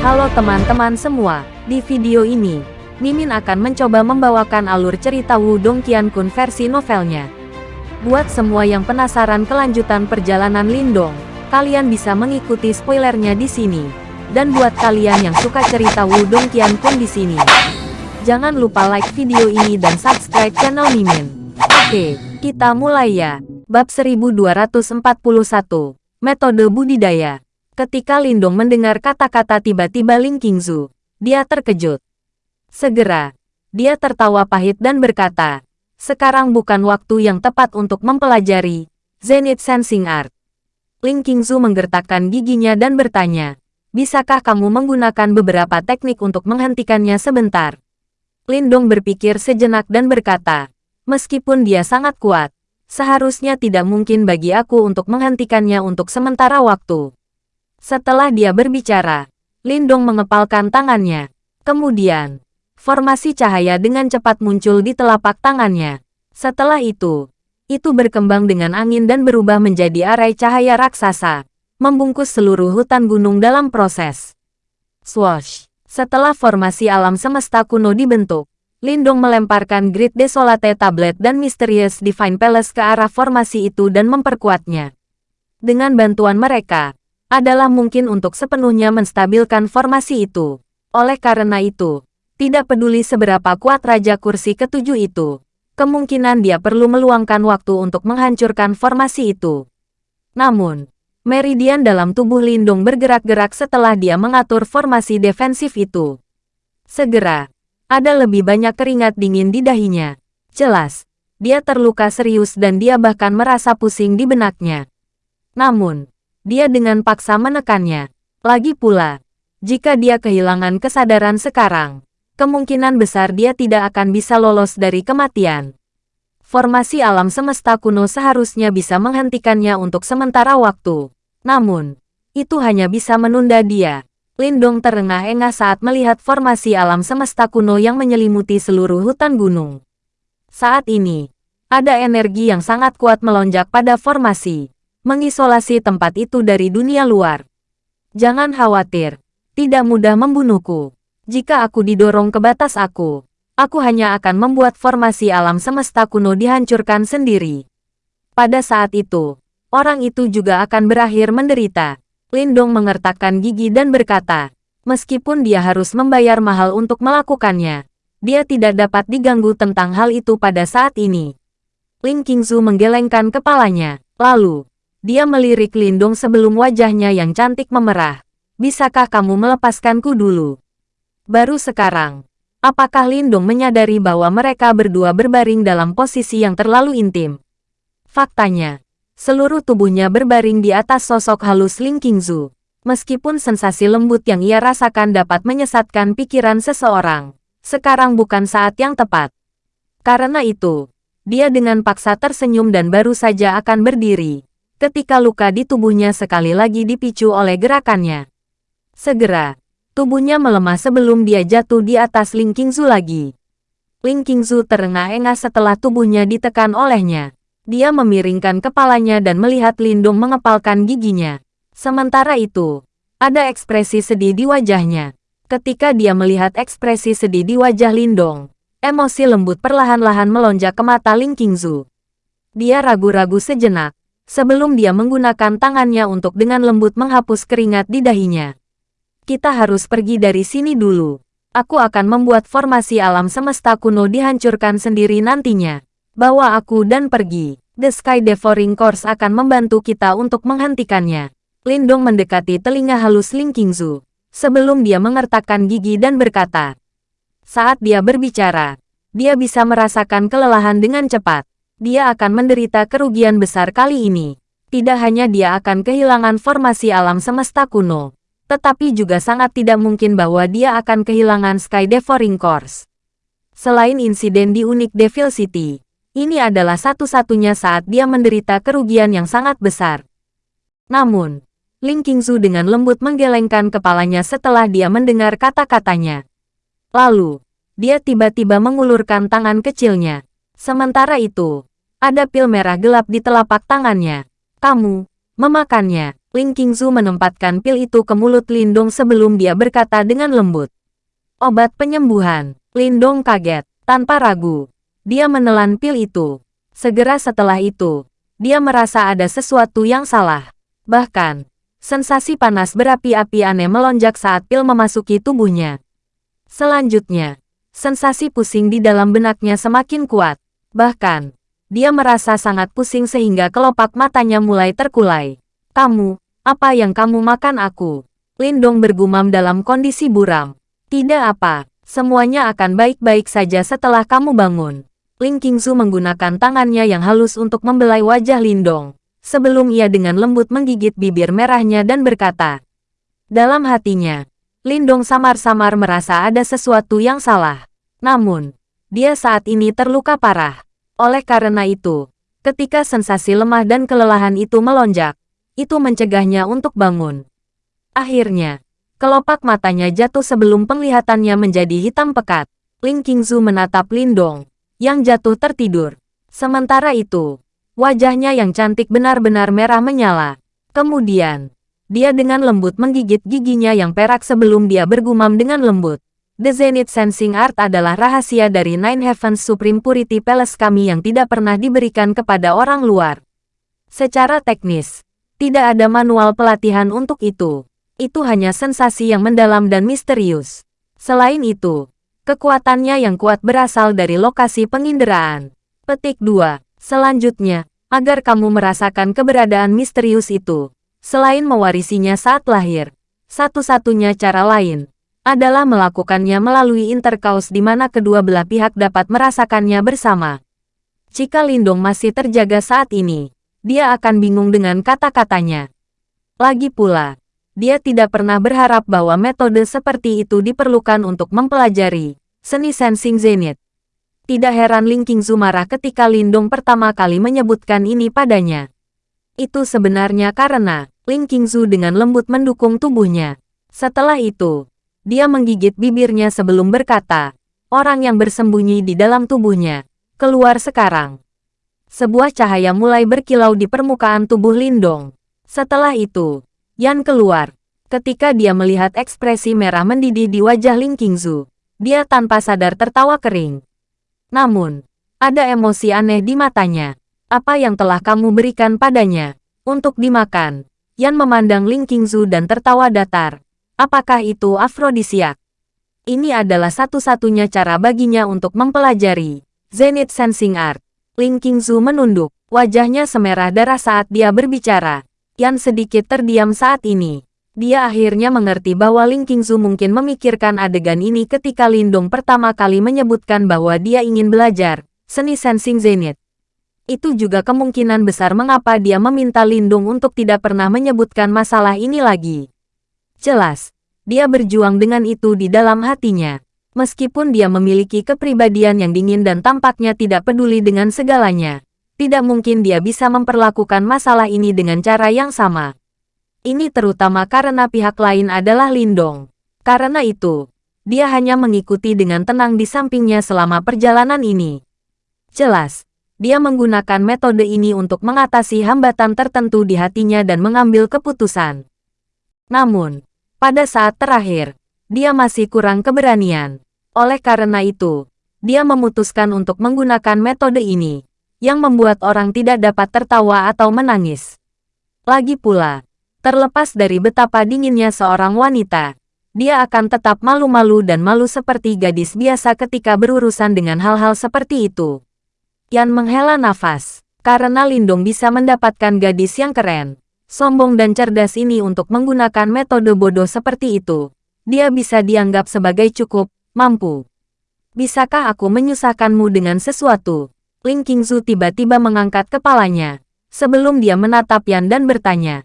Halo teman-teman semua, di video ini, Mimin akan mencoba membawakan alur cerita Wudong Qiankun versi novelnya. Buat semua yang penasaran kelanjutan perjalanan Lindong, kalian bisa mengikuti spoilernya di sini. Dan buat kalian yang suka cerita Wudong Qiankun di sini, jangan lupa like video ini dan subscribe channel Mimin. Oke, kita mulai ya. Bab 1241, Metode Budidaya. Ketika Lindong mendengar kata-kata tiba-tiba Ling Qingzu, dia terkejut. Segera, dia tertawa pahit dan berkata, sekarang bukan waktu yang tepat untuk mempelajari Zenith Sensing Art. Ling Qingzu menggertakkan giginya dan bertanya, bisakah kamu menggunakan beberapa teknik untuk menghentikannya sebentar? Lindong berpikir sejenak dan berkata, meskipun dia sangat kuat, Seharusnya tidak mungkin bagi aku untuk menghentikannya untuk sementara waktu. Setelah dia berbicara, Lindong mengepalkan tangannya. Kemudian, formasi cahaya dengan cepat muncul di telapak tangannya. Setelah itu, itu berkembang dengan angin dan berubah menjadi arai cahaya raksasa, membungkus seluruh hutan gunung dalam proses. Swash! Setelah formasi alam semesta kuno dibentuk, Lindong melemparkan Grid Desolate Tablet dan Mysterious Divine Palace ke arah formasi itu dan memperkuatnya. Dengan bantuan mereka, adalah mungkin untuk sepenuhnya menstabilkan formasi itu. Oleh karena itu, tidak peduli seberapa kuat Raja Kursi ketujuh itu, kemungkinan dia perlu meluangkan waktu untuk menghancurkan formasi itu. Namun, meridian dalam tubuh Lindung bergerak-gerak setelah dia mengatur formasi defensif itu. Segera, ada lebih banyak keringat dingin di dahinya. Jelas, dia terluka serius dan dia bahkan merasa pusing di benaknya. Namun, dia dengan paksa menekannya. Lagi pula, jika dia kehilangan kesadaran sekarang, kemungkinan besar dia tidak akan bisa lolos dari kematian. Formasi alam semesta kuno seharusnya bisa menghentikannya untuk sementara waktu. Namun, itu hanya bisa menunda dia. Lindong terengah-engah saat melihat formasi alam semesta kuno yang menyelimuti seluruh hutan gunung. Saat ini, ada energi yang sangat kuat melonjak pada formasi, mengisolasi tempat itu dari dunia luar. Jangan khawatir, tidak mudah membunuhku. Jika aku didorong ke batas aku, aku hanya akan membuat formasi alam semesta kuno dihancurkan sendiri. Pada saat itu, orang itu juga akan berakhir menderita. Lindong mengertakkan gigi dan berkata, meskipun dia harus membayar mahal untuk melakukannya, dia tidak dapat diganggu tentang hal itu pada saat ini. Ling Qingzu menggelengkan kepalanya, lalu, dia melirik Lindong sebelum wajahnya yang cantik memerah. Bisakah kamu melepaskanku dulu? Baru sekarang, apakah Lindong menyadari bahwa mereka berdua berbaring dalam posisi yang terlalu intim? Faktanya, Seluruh tubuhnya berbaring di atas sosok halus Ling Qingzu. Meskipun sensasi lembut yang ia rasakan dapat menyesatkan pikiran seseorang, sekarang bukan saat yang tepat. Karena itu, dia dengan paksa tersenyum dan baru saja akan berdiri, ketika luka di tubuhnya sekali lagi dipicu oleh gerakannya. Segera, tubuhnya melemah sebelum dia jatuh di atas Ling Qingzu lagi. Ling Qingzu terengah-engah setelah tubuhnya ditekan olehnya. Dia memiringkan kepalanya dan melihat Lindung mengepalkan giginya. Sementara itu, ada ekspresi sedih di wajahnya. Ketika dia melihat ekspresi sedih di wajah Lindong, emosi lembut perlahan-lahan melonjak ke mata Ling Qingzu. Dia ragu-ragu sejenak, sebelum dia menggunakan tangannya untuk dengan lembut menghapus keringat di dahinya. Kita harus pergi dari sini dulu. Aku akan membuat formasi alam semesta kuno dihancurkan sendiri nantinya. Bawa aku dan pergi. The Sky Devouring Course akan membantu kita untuk menghentikannya. Lindong mendekati telinga halus Ling Qingzu, sebelum dia mengertakkan gigi dan berkata. Saat dia berbicara, dia bisa merasakan kelelahan dengan cepat. Dia akan menderita kerugian besar kali ini. Tidak hanya dia akan kehilangan formasi alam semesta kuno, tetapi juga sangat tidak mungkin bahwa dia akan kehilangan Sky Devouring Course. Selain insiden di Unik Devil City, ini adalah satu-satunya saat dia menderita kerugian yang sangat besar. Namun, Ling Qingzu dengan lembut menggelengkan kepalanya setelah dia mendengar kata-katanya. Lalu, dia tiba-tiba mengulurkan tangan kecilnya. Sementara itu, ada pil merah gelap di telapak tangannya. Kamu, memakannya. Ling Qingzu menempatkan pil itu ke mulut Lindong sebelum dia berkata dengan lembut. Obat penyembuhan. Lindong kaget. Tanpa ragu. Dia menelan pil itu. Segera setelah itu, dia merasa ada sesuatu yang salah. Bahkan, sensasi panas berapi-api aneh melonjak saat pil memasuki tubuhnya. Selanjutnya, sensasi pusing di dalam benaknya semakin kuat. Bahkan, dia merasa sangat pusing sehingga kelopak matanya mulai terkulai. Kamu, apa yang kamu makan aku? Lindong bergumam dalam kondisi buram. Tidak apa, semuanya akan baik-baik saja setelah kamu bangun. Ling Qingzu menggunakan tangannya yang halus untuk membelai wajah Lindong, sebelum ia dengan lembut menggigit bibir merahnya dan berkata. Dalam hatinya, Lindong samar-samar merasa ada sesuatu yang salah. Namun, dia saat ini terluka parah. Oleh karena itu, ketika sensasi lemah dan kelelahan itu melonjak, itu mencegahnya untuk bangun. Akhirnya, Kelopak matanya jatuh sebelum penglihatannya menjadi hitam pekat. Ling Qingzu menatap Lindong, yang jatuh tertidur. Sementara itu, wajahnya yang cantik benar-benar merah menyala. Kemudian, dia dengan lembut menggigit giginya yang perak sebelum dia bergumam dengan lembut. The Zenith Sensing Art adalah rahasia dari Nine Heavens Supreme Purity Palace kami yang tidak pernah diberikan kepada orang luar. Secara teknis, tidak ada manual pelatihan untuk itu itu hanya sensasi yang mendalam dan misterius. Selain itu, kekuatannya yang kuat berasal dari lokasi penginderaan. Petik 2. Selanjutnya, agar kamu merasakan keberadaan misterius itu, selain mewarisinya saat lahir, satu-satunya cara lain adalah melakukannya melalui interkaus di mana kedua belah pihak dapat merasakannya bersama. Jika Lindong masih terjaga saat ini, dia akan bingung dengan kata-katanya. Lagi pula, dia tidak pernah berharap bahwa metode seperti itu diperlukan untuk mempelajari seni sensing zenith. Tidak heran Ling Qingzu marah ketika Lindong pertama kali menyebutkan ini padanya. Itu sebenarnya karena Ling Qingzu dengan lembut mendukung tubuhnya. Setelah itu, dia menggigit bibirnya sebelum berkata, orang yang bersembunyi di dalam tubuhnya, keluar sekarang. Sebuah cahaya mulai berkilau di permukaan tubuh Lindong. Setelah itu, Yan keluar. Ketika dia melihat ekspresi merah mendidih di wajah Ling Qingzu, dia tanpa sadar tertawa kering. Namun, ada emosi aneh di matanya. Apa yang telah kamu berikan padanya? Untuk dimakan. Yan memandang Ling Qingzu dan tertawa datar. Apakah itu afrodisiak? Ini adalah satu-satunya cara baginya untuk mempelajari Zenith Sensing Art. Ling Qingzu menunduk, wajahnya semerah darah saat dia berbicara. Yan sedikit terdiam saat ini. Dia akhirnya mengerti bahwa Ling Qingzu mungkin memikirkan adegan ini ketika Lindong pertama kali menyebutkan bahwa dia ingin belajar seni sensing zenith. Itu juga kemungkinan besar mengapa dia meminta Lindong untuk tidak pernah menyebutkan masalah ini lagi. Jelas, dia berjuang dengan itu di dalam hatinya. Meskipun dia memiliki kepribadian yang dingin dan tampaknya tidak peduli dengan segalanya, tidak mungkin dia bisa memperlakukan masalah ini dengan cara yang sama. Ini terutama karena pihak lain adalah Lindong. Karena itu, dia hanya mengikuti dengan tenang di sampingnya selama perjalanan ini. Jelas, dia menggunakan metode ini untuk mengatasi hambatan tertentu di hatinya dan mengambil keputusan. Namun, pada saat terakhir, dia masih kurang keberanian. Oleh karena itu, dia memutuskan untuk menggunakan metode ini yang membuat orang tidak dapat tertawa atau menangis. Lagi pula, terlepas dari betapa dinginnya seorang wanita, dia akan tetap malu-malu dan malu seperti gadis biasa ketika berurusan dengan hal-hal seperti itu. Yan menghela nafas, karena Lindong bisa mendapatkan gadis yang keren, sombong dan cerdas ini untuk menggunakan metode bodoh seperti itu. Dia bisa dianggap sebagai cukup, mampu. Bisakah aku menyusahkanmu dengan sesuatu? Ling Qingzu tiba-tiba mengangkat kepalanya, sebelum dia menatap Yan dan bertanya.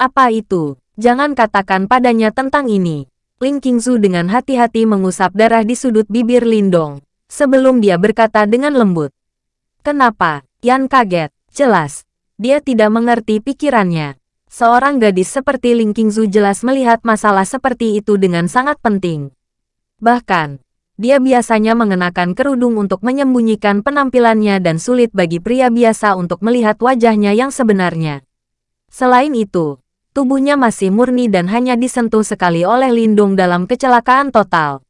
Apa itu? Jangan katakan padanya tentang ini. Ling Qingzu dengan hati-hati mengusap darah di sudut bibir Lindong, sebelum dia berkata dengan lembut. Kenapa? Yan kaget. Jelas, dia tidak mengerti pikirannya. Seorang gadis seperti Ling Qingzu jelas melihat masalah seperti itu dengan sangat penting. Bahkan, dia biasanya mengenakan kerudung untuk menyembunyikan penampilannya dan sulit bagi pria biasa untuk melihat wajahnya yang sebenarnya. Selain itu, tubuhnya masih murni dan hanya disentuh sekali oleh Lindung dalam kecelakaan total.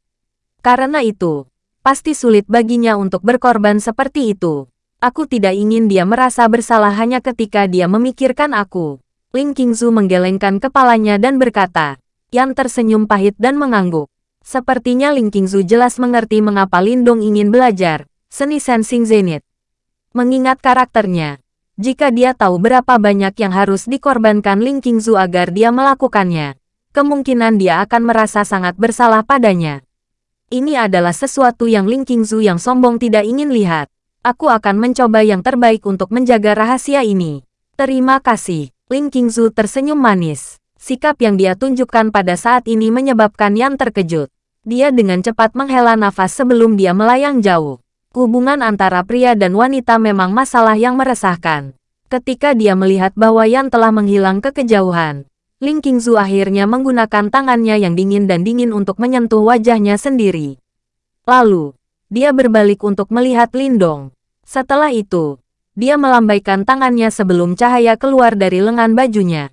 Karena itu, pasti sulit baginya untuk berkorban seperti itu. Aku tidak ingin dia merasa bersalah hanya ketika dia memikirkan aku. Ling Qingzu menggelengkan kepalanya dan berkata, Yan tersenyum pahit dan mengangguk. Sepertinya Ling Qingzu jelas mengerti mengapa Lindong ingin belajar, seni sensing zenith. Mengingat karakternya, jika dia tahu berapa banyak yang harus dikorbankan Ling Qingzu agar dia melakukannya, kemungkinan dia akan merasa sangat bersalah padanya. Ini adalah sesuatu yang Ling Qingzu yang sombong tidak ingin lihat. Aku akan mencoba yang terbaik untuk menjaga rahasia ini. Terima kasih. Ling Qingzu tersenyum manis. Sikap yang dia tunjukkan pada saat ini menyebabkan Yan terkejut. Dia dengan cepat menghela nafas sebelum dia melayang jauh. Hubungan antara pria dan wanita memang masalah yang meresahkan. Ketika dia melihat bahwa Yan telah menghilang ke kejauhan, Ling Qingzu akhirnya menggunakan tangannya yang dingin dan dingin untuk menyentuh wajahnya sendiri. Lalu, dia berbalik untuk melihat Lindong. Setelah itu, dia melambaikan tangannya sebelum cahaya keluar dari lengan bajunya.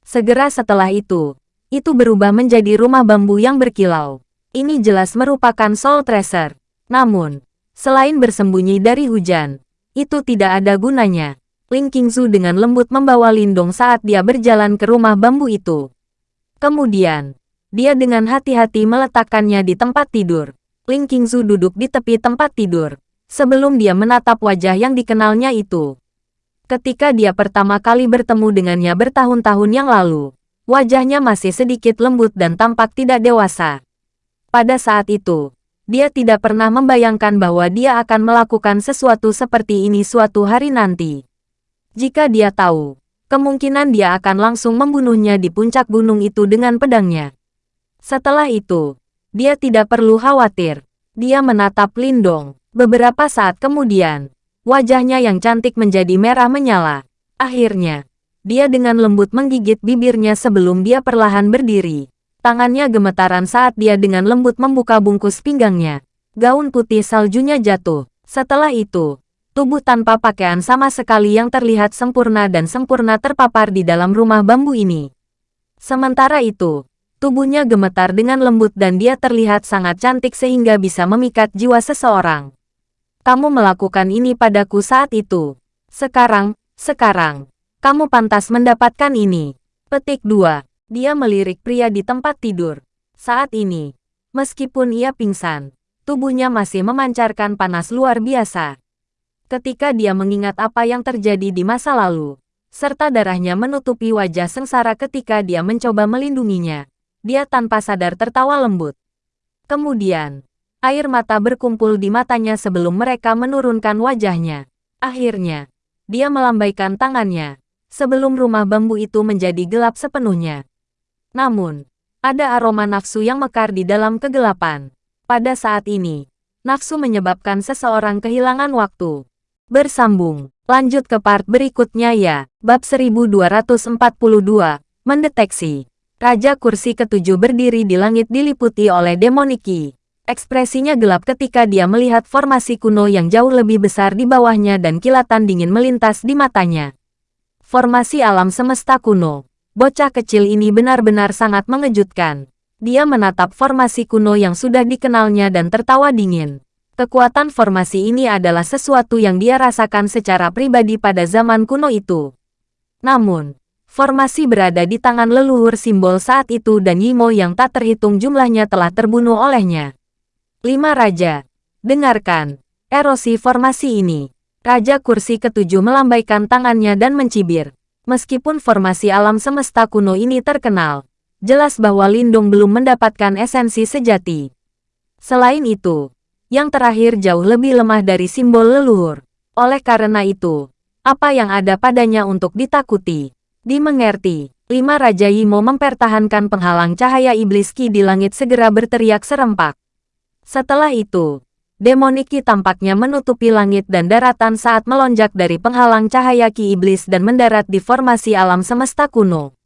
Segera setelah itu, itu berubah menjadi rumah bambu yang berkilau. Ini jelas merupakan Soul Tracer. Namun, Selain bersembunyi dari hujan, itu tidak ada gunanya. Ling Qingzu dengan lembut membawa Lindong saat dia berjalan ke rumah bambu itu. Kemudian, dia dengan hati-hati meletakkannya di tempat tidur. Ling Qingzu duduk di tepi tempat tidur, sebelum dia menatap wajah yang dikenalnya itu. Ketika dia pertama kali bertemu dengannya bertahun-tahun yang lalu, wajahnya masih sedikit lembut dan tampak tidak dewasa. Pada saat itu, dia tidak pernah membayangkan bahwa dia akan melakukan sesuatu seperti ini suatu hari nanti. Jika dia tahu, kemungkinan dia akan langsung membunuhnya di puncak gunung itu dengan pedangnya. Setelah itu, dia tidak perlu khawatir. Dia menatap Lindong. Beberapa saat kemudian, wajahnya yang cantik menjadi merah menyala. Akhirnya, dia dengan lembut menggigit bibirnya sebelum dia perlahan berdiri. Tangannya gemetaran saat dia dengan lembut membuka bungkus pinggangnya. Gaun putih saljunya jatuh. Setelah itu, tubuh tanpa pakaian sama sekali yang terlihat sempurna dan sempurna terpapar di dalam rumah bambu ini. Sementara itu, tubuhnya gemetar dengan lembut dan dia terlihat sangat cantik sehingga bisa memikat jiwa seseorang. Kamu melakukan ini padaku saat itu. Sekarang, sekarang, kamu pantas mendapatkan ini. Petik 2. Dia melirik pria di tempat tidur. Saat ini, meskipun ia pingsan, tubuhnya masih memancarkan panas luar biasa. Ketika dia mengingat apa yang terjadi di masa lalu, serta darahnya menutupi wajah sengsara ketika dia mencoba melindunginya, dia tanpa sadar tertawa lembut. Kemudian, air mata berkumpul di matanya sebelum mereka menurunkan wajahnya. Akhirnya, dia melambaikan tangannya, sebelum rumah bambu itu menjadi gelap sepenuhnya. Namun, ada aroma nafsu yang mekar di dalam kegelapan. Pada saat ini, nafsu menyebabkan seseorang kehilangan waktu. Bersambung, lanjut ke part berikutnya ya. Bab 1242, Mendeteksi. Raja kursi ketujuh berdiri di langit diliputi oleh demoniki. Ekspresinya gelap ketika dia melihat formasi kuno yang jauh lebih besar di bawahnya dan kilatan dingin melintas di matanya. Formasi alam semesta kuno. Bocah kecil ini benar-benar sangat mengejutkan. Dia menatap formasi kuno yang sudah dikenalnya dan tertawa dingin. Kekuatan formasi ini adalah sesuatu yang dia rasakan secara pribadi pada zaman kuno itu. Namun, formasi berada di tangan leluhur simbol saat itu dan Yimo yang tak terhitung jumlahnya telah terbunuh olehnya. Lima Raja, dengarkan, erosi formasi ini. Raja kursi ketujuh melambaikan tangannya dan mencibir. Meskipun formasi alam semesta kuno ini terkenal, jelas bahwa Lindung belum mendapatkan esensi sejati. Selain itu, yang terakhir jauh lebih lemah dari simbol leluhur. Oleh karena itu, apa yang ada padanya untuk ditakuti? Dimengerti, lima Raja Yimo mempertahankan penghalang cahaya iblis Ki di langit segera berteriak serempak. Setelah itu, Demoniki tampaknya menutupi langit dan daratan saat melonjak dari penghalang cahaya Ki Iblis dan mendarat di formasi alam semesta kuno.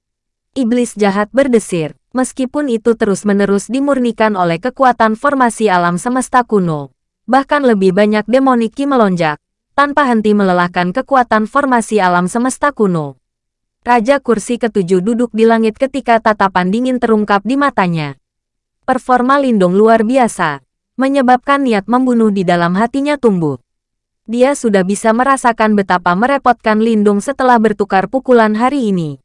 Iblis jahat berdesir, meskipun itu terus-menerus dimurnikan oleh kekuatan formasi alam semesta kuno. Bahkan lebih banyak demoniki melonjak, tanpa henti melelahkan kekuatan formasi alam semesta kuno. Raja kursi ketujuh duduk di langit ketika tatapan dingin terungkap di matanya. Performa Lindong luar biasa, menyebabkan niat membunuh di dalam hatinya tumbuh. Dia sudah bisa merasakan betapa merepotkan Lindung setelah bertukar pukulan hari ini.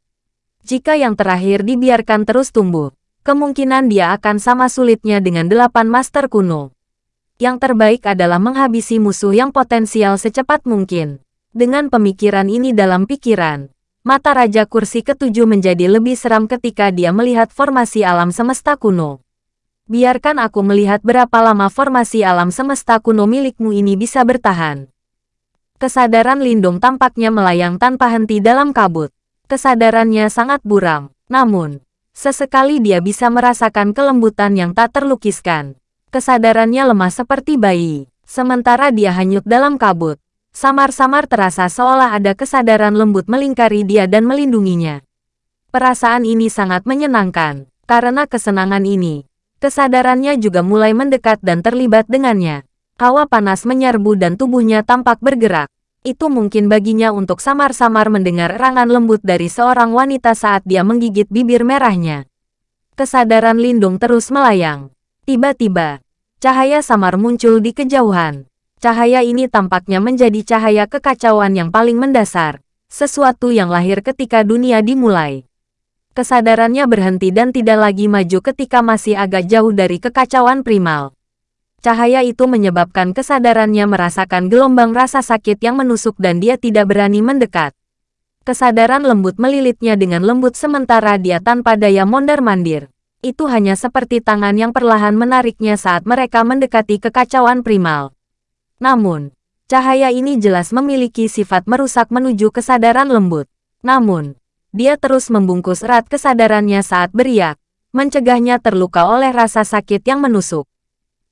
Jika yang terakhir dibiarkan terus tumbuh, kemungkinan dia akan sama sulitnya dengan delapan master kuno yang terbaik adalah menghabisi musuh yang potensial secepat mungkin. Dengan pemikiran ini dalam pikiran, mata Raja Kursi ketujuh menjadi lebih seram ketika dia melihat formasi alam semesta kuno. Biarkan aku melihat berapa lama formasi alam semesta kuno milikmu ini bisa bertahan. Kesadaran Lindung tampaknya melayang tanpa henti dalam kabut. Kesadarannya sangat buram, namun, sesekali dia bisa merasakan kelembutan yang tak terlukiskan. Kesadarannya lemah seperti bayi. Sementara dia hanyut dalam kabut. Samar-samar terasa seolah ada kesadaran lembut melingkari dia dan melindunginya. Perasaan ini sangat menyenangkan. Karena kesenangan ini, kesadarannya juga mulai mendekat dan terlibat dengannya. Hawa panas menyerbu dan tubuhnya tampak bergerak. Itu mungkin baginya untuk samar-samar mendengar erangan lembut dari seorang wanita saat dia menggigit bibir merahnya. Kesadaran Lindung terus melayang. Tiba-tiba, cahaya samar muncul di kejauhan. Cahaya ini tampaknya menjadi cahaya kekacauan yang paling mendasar, sesuatu yang lahir ketika dunia dimulai. Kesadarannya berhenti dan tidak lagi maju ketika masih agak jauh dari kekacauan primal. Cahaya itu menyebabkan kesadarannya merasakan gelombang rasa sakit yang menusuk dan dia tidak berani mendekat. Kesadaran lembut melilitnya dengan lembut sementara dia tanpa daya mondar-mandir itu hanya seperti tangan yang perlahan menariknya saat mereka mendekati kekacauan primal. Namun, cahaya ini jelas memiliki sifat merusak menuju kesadaran lembut. Namun, dia terus membungkus erat kesadarannya saat beriak, mencegahnya terluka oleh rasa sakit yang menusuk.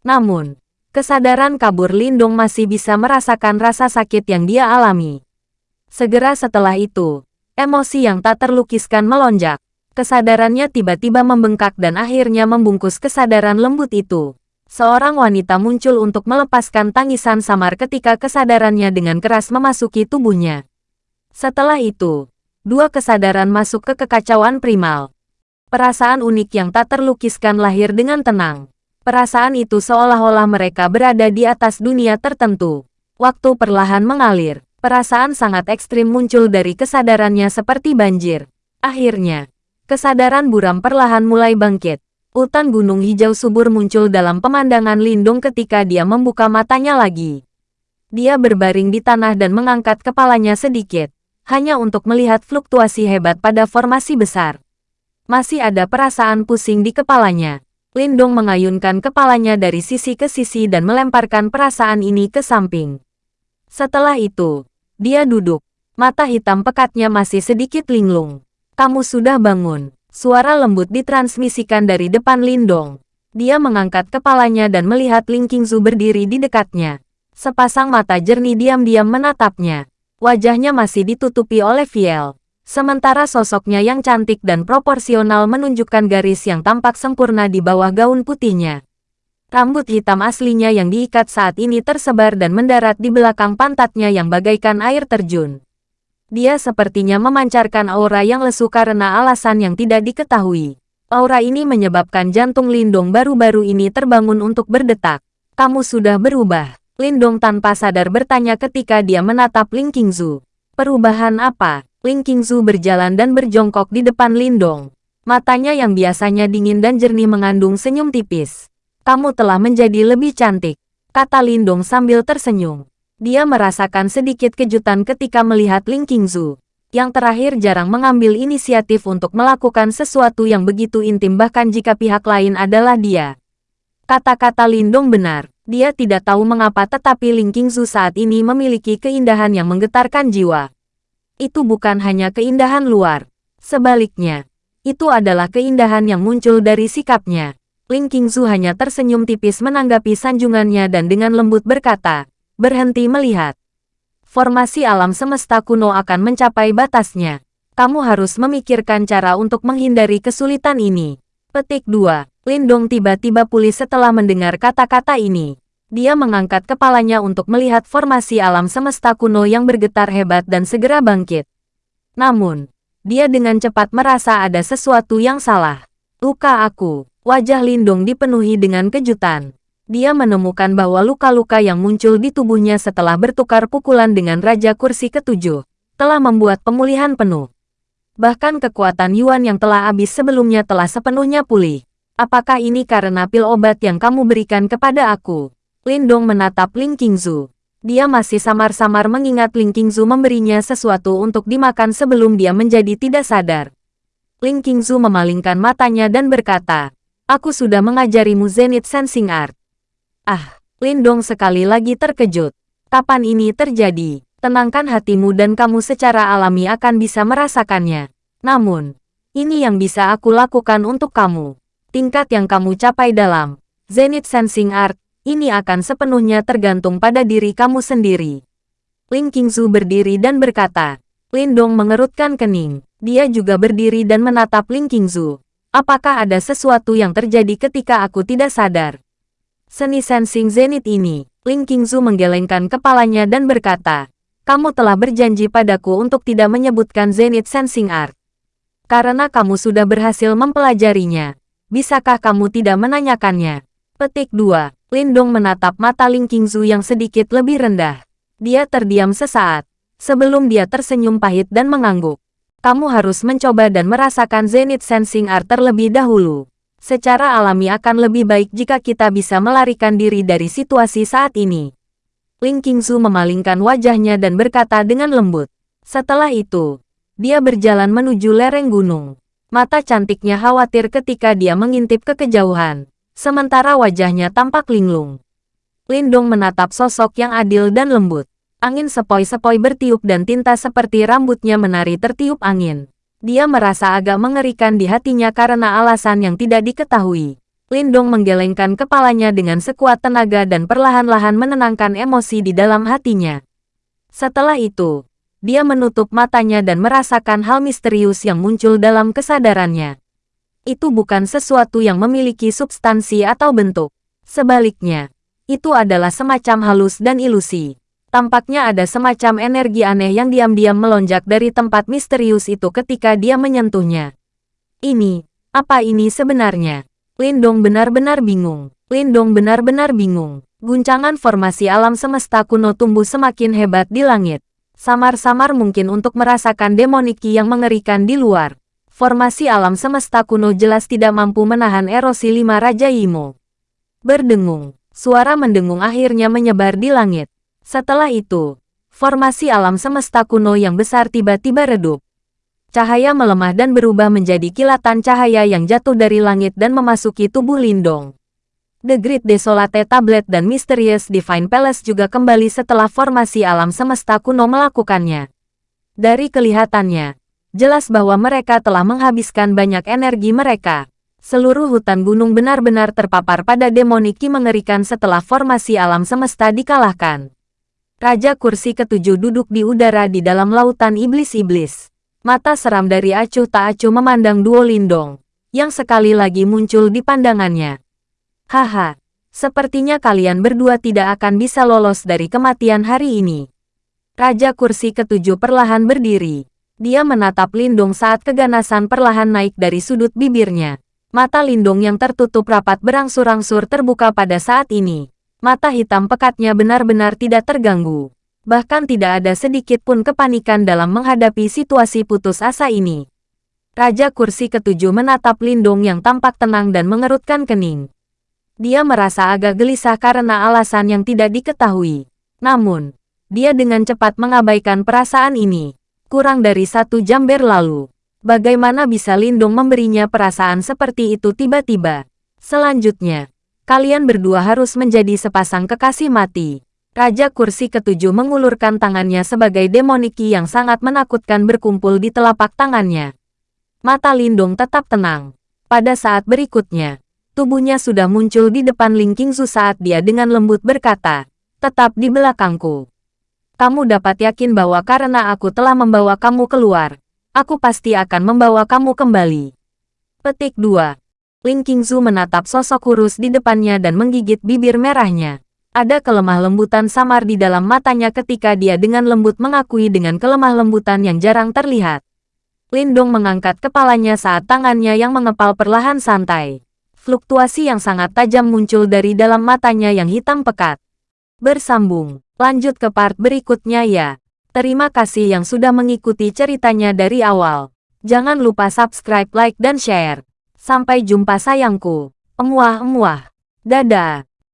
Namun, kesadaran kabur Lindung masih bisa merasakan rasa sakit yang dia alami. Segera setelah itu, emosi yang tak terlukiskan melonjak kesadarannya tiba-tiba membengkak dan akhirnya membungkus kesadaran lembut itu. Seorang wanita muncul untuk melepaskan tangisan samar ketika kesadarannya dengan keras memasuki tubuhnya. Setelah itu, dua kesadaran masuk ke kekacauan primal. Perasaan unik yang tak terlukiskan lahir dengan tenang. Perasaan itu seolah-olah mereka berada di atas dunia tertentu. Waktu perlahan mengalir, perasaan sangat ekstrim muncul dari kesadarannya seperti banjir. Akhirnya, Kesadaran buram perlahan mulai bangkit. Hutan gunung hijau subur muncul dalam pemandangan Lindung ketika dia membuka matanya lagi. Dia berbaring di tanah dan mengangkat kepalanya sedikit, hanya untuk melihat fluktuasi hebat pada formasi besar. Masih ada perasaan pusing di kepalanya. Lindung mengayunkan kepalanya dari sisi ke sisi dan melemparkan perasaan ini ke samping. Setelah itu, dia duduk. Mata hitam pekatnya masih sedikit linglung. Kamu sudah bangun. Suara lembut ditransmisikan dari depan Lindong. Dia mengangkat kepalanya dan melihat Ling Qingzu berdiri di dekatnya. Sepasang mata jernih diam-diam menatapnya. Wajahnya masih ditutupi oleh Viel. Sementara sosoknya yang cantik dan proporsional menunjukkan garis yang tampak sempurna di bawah gaun putihnya. Rambut hitam aslinya yang diikat saat ini tersebar dan mendarat di belakang pantatnya yang bagaikan air terjun. Dia sepertinya memancarkan aura yang lesu karena alasan yang tidak diketahui. Aura ini menyebabkan jantung Lindong baru-baru ini terbangun untuk berdetak. Kamu sudah berubah. Lindong tanpa sadar bertanya ketika dia menatap Ling Qingzu. Perubahan apa? Ling Qingzu berjalan dan berjongkok di depan Lindong. Matanya yang biasanya dingin dan jernih mengandung senyum tipis. Kamu telah menjadi lebih cantik, kata Lindong sambil tersenyum. Dia merasakan sedikit kejutan ketika melihat Ling Qingzu, yang terakhir jarang mengambil inisiatif untuk melakukan sesuatu yang begitu intim bahkan jika pihak lain adalah dia. Kata-kata Lindong benar, dia tidak tahu mengapa tetapi Ling Qingzu saat ini memiliki keindahan yang menggetarkan jiwa. Itu bukan hanya keindahan luar, sebaliknya, itu adalah keindahan yang muncul dari sikapnya. Ling Qingzu hanya tersenyum tipis menanggapi sanjungannya dan dengan lembut berkata, berhenti melihat. Formasi alam semesta kuno akan mencapai batasnya. Kamu harus memikirkan cara untuk menghindari kesulitan ini. Petik 2. Lindong tiba-tiba pulih setelah mendengar kata-kata ini. Dia mengangkat kepalanya untuk melihat formasi alam semesta kuno yang bergetar hebat dan segera bangkit. Namun, dia dengan cepat merasa ada sesuatu yang salah. Luka aku. Wajah Lindong dipenuhi dengan kejutan. Dia menemukan bahwa luka-luka yang muncul di tubuhnya setelah bertukar pukulan dengan Raja Kursi ketujuh, telah membuat pemulihan penuh. Bahkan kekuatan Yuan yang telah habis sebelumnya telah sepenuhnya pulih. Apakah ini karena pil obat yang kamu berikan kepada aku? Lindong menatap Ling Qingzu. Dia masih samar-samar mengingat Ling Qingzu memberinya sesuatu untuk dimakan sebelum dia menjadi tidak sadar. Ling Qingzu memalingkan matanya dan berkata, Aku sudah mengajarimu Zenith Sensing Art. Ah, Lindong sekali lagi terkejut. Kapan ini terjadi? Tenangkan hatimu dan kamu secara alami akan bisa merasakannya. Namun, ini yang bisa aku lakukan untuk kamu. Tingkat yang kamu capai dalam Zenith Sensing Art, ini akan sepenuhnya tergantung pada diri kamu sendiri. Ling Qingzu berdiri dan berkata, Lindong mengerutkan kening. Dia juga berdiri dan menatap Ling Qingzu. Apakah ada sesuatu yang terjadi ketika aku tidak sadar? Seni sensing zenith ini, Ling Qingzu menggelengkan kepalanya dan berkata, kamu telah berjanji padaku untuk tidak menyebutkan zenith sensing art. Karena kamu sudah berhasil mempelajarinya, bisakah kamu tidak menanyakannya? Petik 2. Lindong menatap mata Ling Qingzu yang sedikit lebih rendah. Dia terdiam sesaat, sebelum dia tersenyum pahit dan mengangguk. Kamu harus mencoba dan merasakan Zenith Sensing Art terlebih dahulu. Secara alami akan lebih baik jika kita bisa melarikan diri dari situasi saat ini. Ling Qingzu memalingkan wajahnya dan berkata dengan lembut. Setelah itu, dia berjalan menuju lereng gunung. Mata cantiknya khawatir ketika dia mengintip ke kejauhan, sementara wajahnya tampak linglung. Lindong menatap sosok yang adil dan lembut. Angin sepoi-sepoi bertiup dan tinta seperti rambutnya menari tertiup angin. Dia merasa agak mengerikan di hatinya karena alasan yang tidak diketahui. Lindong menggelengkan kepalanya dengan sekuat tenaga dan perlahan-lahan menenangkan emosi di dalam hatinya. Setelah itu, dia menutup matanya dan merasakan hal misterius yang muncul dalam kesadarannya. Itu bukan sesuatu yang memiliki substansi atau bentuk. Sebaliknya, itu adalah semacam halus dan ilusi. Tampaknya ada semacam energi aneh yang diam-diam melonjak dari tempat misterius itu ketika dia menyentuhnya. Ini, apa ini sebenarnya? Lindong benar-benar bingung. Lindong benar-benar bingung. Guncangan formasi alam semesta kuno tumbuh semakin hebat di langit. Samar-samar mungkin untuk merasakan demoniki yang mengerikan di luar. Formasi alam semesta kuno jelas tidak mampu menahan erosi lima Raja Imo. Berdengung, suara mendengung akhirnya menyebar di langit. Setelah itu, formasi alam semesta kuno yang besar tiba-tiba redup. Cahaya melemah dan berubah menjadi kilatan cahaya yang jatuh dari langit dan memasuki tubuh Lindong. The Great Desolate Tablet dan Mysterious Divine Palace juga kembali setelah formasi alam semesta kuno melakukannya. Dari kelihatannya, jelas bahwa mereka telah menghabiskan banyak energi mereka. Seluruh hutan gunung benar-benar terpapar pada demoniki mengerikan setelah formasi alam semesta dikalahkan. Raja kursi ketujuh duduk di udara di dalam lautan iblis-iblis. Mata seram dari acuh tak acuh memandang Duo Lindong, yang sekali lagi muncul di pandangannya. Haha, sepertinya kalian berdua tidak akan bisa lolos dari kematian hari ini. Raja kursi ketujuh perlahan berdiri. Dia menatap Lindong saat keganasan perlahan naik dari sudut bibirnya. Mata Lindong yang tertutup rapat berangsur-angsur terbuka pada saat ini. Mata hitam pekatnya benar-benar tidak terganggu. Bahkan tidak ada sedikit pun kepanikan dalam menghadapi situasi putus asa ini. Raja kursi ketujuh menatap Lindung yang tampak tenang dan mengerutkan kening. Dia merasa agak gelisah karena alasan yang tidak diketahui. Namun, dia dengan cepat mengabaikan perasaan ini. Kurang dari satu jam berlalu. Bagaimana bisa Lindung memberinya perasaan seperti itu tiba-tiba? Selanjutnya, Kalian berdua harus menjadi sepasang kekasih mati. Raja kursi ketujuh mengulurkan tangannya sebagai demoniki yang sangat menakutkan berkumpul di telapak tangannya. Mata Lindung tetap tenang. Pada saat berikutnya, tubuhnya sudah muncul di depan Ling Qingzu saat dia dengan lembut berkata, tetap di belakangku. Kamu dapat yakin bahwa karena aku telah membawa kamu keluar, aku pasti akan membawa kamu kembali. Petik 2. Ling Qingzu menatap sosok kurus di depannya dan menggigit bibir merahnya. Ada kelemah lembutan samar di dalam matanya ketika dia dengan lembut mengakui dengan kelemah lembutan yang jarang terlihat. Lindong mengangkat kepalanya saat tangannya yang mengepal perlahan santai. Fluktuasi yang sangat tajam muncul dari dalam matanya yang hitam pekat. Bersambung, lanjut ke part berikutnya ya. Terima kasih yang sudah mengikuti ceritanya dari awal. Jangan lupa subscribe, like, dan share. Sampai jumpa sayangku. Emuah-emuah. Dadah.